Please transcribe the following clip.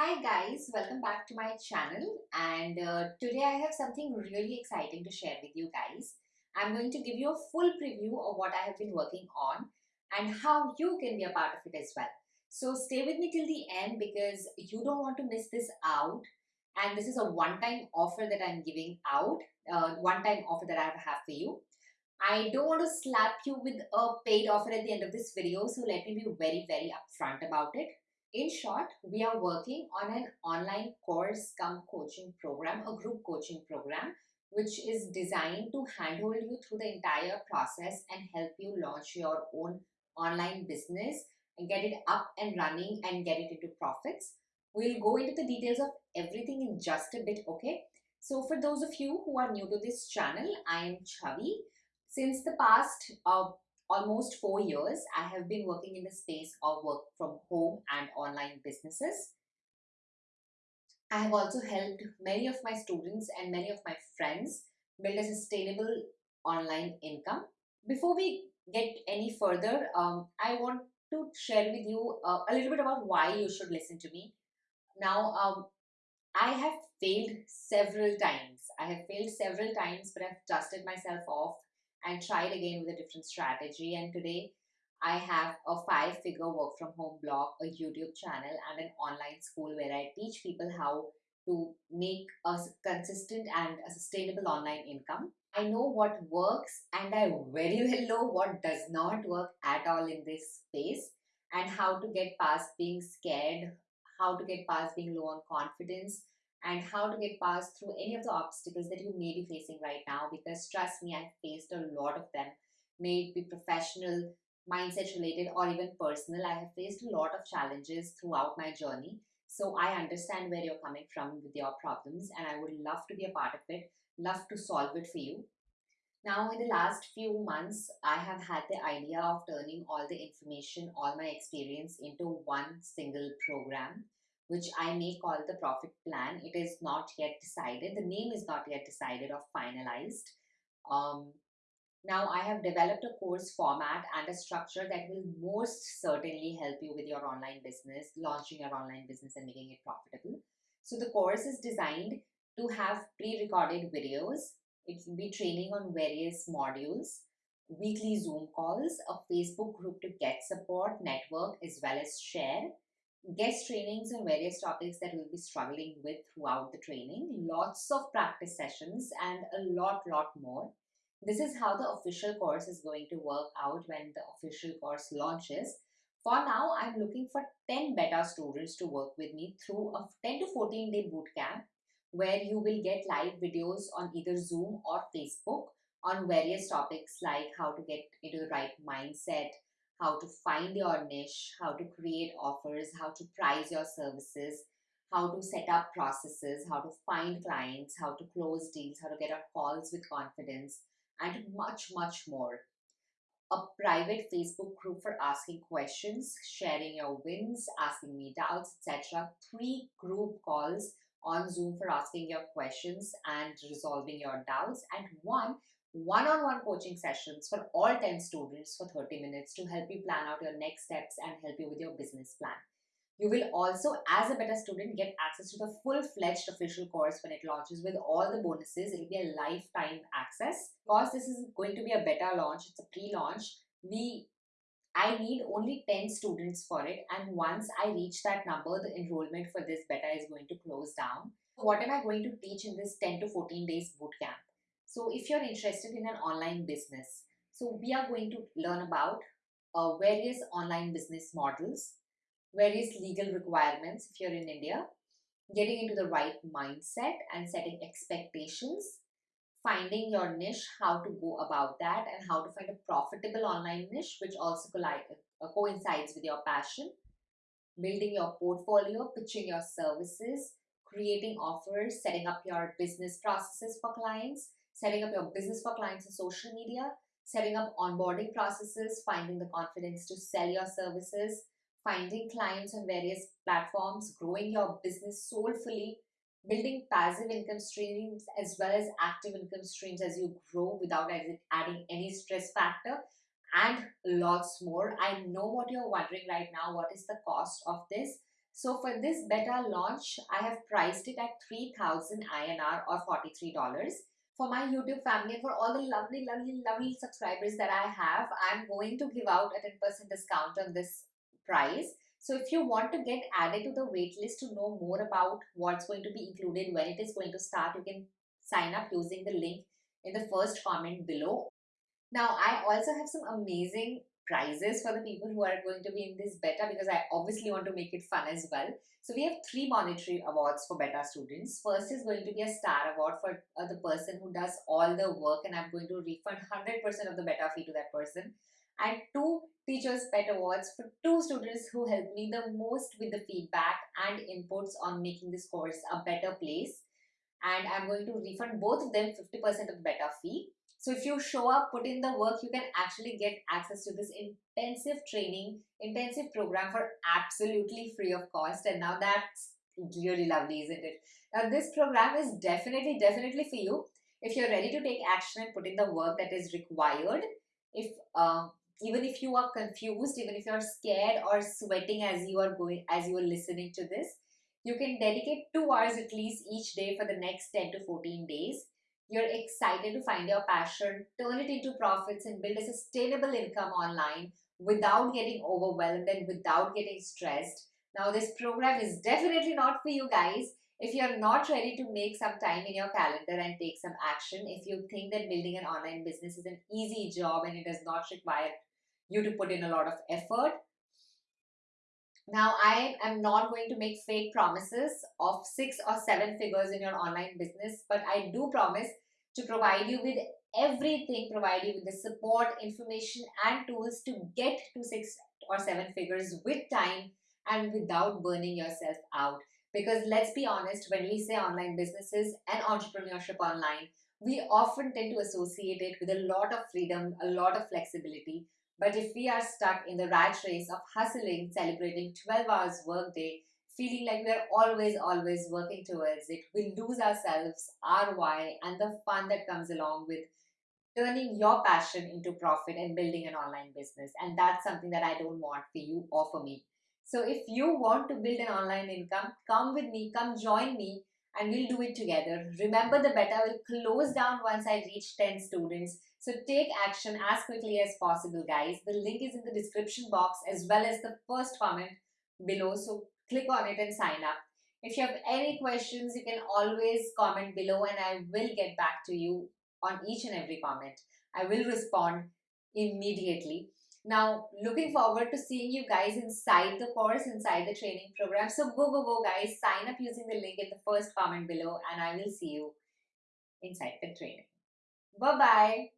Hi guys, welcome back to my channel and uh, today I have something really exciting to share with you guys. I'm going to give you a full preview of what I have been working on and how you can be a part of it as well. So stay with me till the end because you don't want to miss this out and this is a one-time offer that I'm giving out, uh, one-time offer that I have for you. I don't want to slap you with a paid offer at the end of this video so let me be very very upfront about it. In short, we are working on an online course come coaching program, a group coaching program, which is designed to handhold you through the entire process and help you launch your own online business and get it up and running and get it into profits. We'll go into the details of everything in just a bit, okay? So for those of you who are new to this channel, I am Chavi. Since the past uh, almost four years, I have been working in the space of work from home and online businesses. I have also helped many of my students and many of my friends build a sustainable online income. Before we get any further, um, I want to share with you uh, a little bit about why you should listen to me. Now, um, I have failed several times. I have failed several times, but I've dusted myself off and tried again with a different strategy. And today I have a five figure work from home blog, a YouTube channel, and an online school where I teach people how to make a consistent and a sustainable online income. I know what works and I very well know what does not work at all in this space and how to get past being scared, how to get past being low on confidence, and how to get past through any of the obstacles that you may be facing right now? Because trust me i've faced a lot of them may it be professional mindset related or even personal. I have faced a lot of challenges throughout my journey. So i understand where you're coming from with your problems and i would love to be a part of it love to solve it for you. Now in the last few months i have had the idea of turning all the information all my experience into one single program which I may call the profit plan. It is not yet decided. The name is not yet decided or finalized. Um, now I have developed a course format and a structure that will most certainly help you with your online business, launching your online business and making it profitable. So the course is designed to have pre-recorded videos. It will be training on various modules, weekly Zoom calls, a Facebook group to get support, network, as well as share, guest trainings on various topics that we'll be struggling with throughout the training, lots of practice sessions and a lot, lot more. This is how the official course is going to work out when the official course launches. For now, I'm looking for 10 beta students to work with me through a 10 to 14 day bootcamp where you will get live videos on either Zoom or Facebook on various topics like how to get into the right mindset, how to find your niche, how to create offers, how to price your services, how to set up processes, how to find clients, how to close deals, how to get on calls with confidence, and much, much more. A private Facebook group for asking questions, sharing your wins, asking me doubts, etc. Three group calls on Zoom for asking your questions and resolving your doubts, and one one-on-one coaching sessions for all 10 students for 30 minutes to help you plan out your next steps and help you with your business plan. You will also, as a beta student, get access to the full-fledged official course when it launches with all the bonuses. It will be a lifetime access. Because this is going to be a beta launch, it's a pre-launch, we I need only 10 students for it and once I reach that number, the enrollment for this beta is going to close down. What am I going to teach in this 10 to 14 days bootcamp? So if you're interested in an online business, so we are going to learn about uh, various online business models, various legal requirements if you're in India, getting into the right mindset and setting expectations, finding your niche, how to go about that and how to find a profitable online niche which also uh, coincides with your passion, building your portfolio, pitching your services, creating offers, setting up your business processes for clients, setting up your business for clients on social media, setting up onboarding processes, finding the confidence to sell your services, finding clients on various platforms, growing your business soulfully, building passive income streams as well as active income streams as you grow without adding any stress factor and lots more. I know what you're wondering right now. What is the cost of this? So for this beta launch, I have priced it at 3000 INR or $43. For my YouTube family and for all the lovely, lovely, lovely subscribers that I have, I'm going to give out a 10% discount on this price. So if you want to get added to the waitlist to know more about what's going to be included, when it is going to start, you can sign up using the link in the first comment below. Now, I also have some amazing prizes for the people who are going to be in this beta because I obviously want to make it fun as well. So we have three monetary awards for beta students. First is going to be a star award for uh, the person who does all the work and I'm going to refund 100% of the beta fee to that person. And two teachers pet awards for two students who helped me the most with the feedback and inputs on making this course a better place. And I'm going to refund both of them 50% of the beta fee. So if you show up, put in the work, you can actually get access to this intensive training, intensive program for absolutely free of cost. And now that's really lovely, isn't it? Now this program is definitely, definitely for you. If you're ready to take action and put in the work that is required, if uh, even if you are confused, even if you're scared or sweating as you are going, as you are listening to this, you can dedicate two hours at least each day for the next 10 to 14 days you're excited to find your passion, turn it into profits and build a sustainable income online without getting overwhelmed and without getting stressed. Now this program is definitely not for you guys. If you're not ready to make some time in your calendar and take some action, if you think that building an online business is an easy job and it does not require you to put in a lot of effort, now, I am not going to make fake promises of six or seven figures in your online business, but I do promise to provide you with everything, provide you with the support, information and tools to get to six or seven figures with time and without burning yourself out. Because let's be honest, when we say online businesses and entrepreneurship online, we often tend to associate it with a lot of freedom, a lot of flexibility. But if we are stuck in the rat race of hustling, celebrating 12 hours workday, feeling like we're always, always working towards it, we lose ourselves, our why, and the fun that comes along with turning your passion into profit and building an online business. And that's something that I don't want for you or for me. So if you want to build an online income, come with me, come join me, and we'll do it together. Remember the beta will close down once I reach 10 students. So take action as quickly as possible, guys. The link is in the description box as well as the first comment below. So click on it and sign up. If you have any questions, you can always comment below and I will get back to you on each and every comment. I will respond immediately. Now, looking forward to seeing you guys inside the course, inside the training program. So go, go, go guys, sign up using the link in the first comment below and I will see you inside the training. Bye-bye.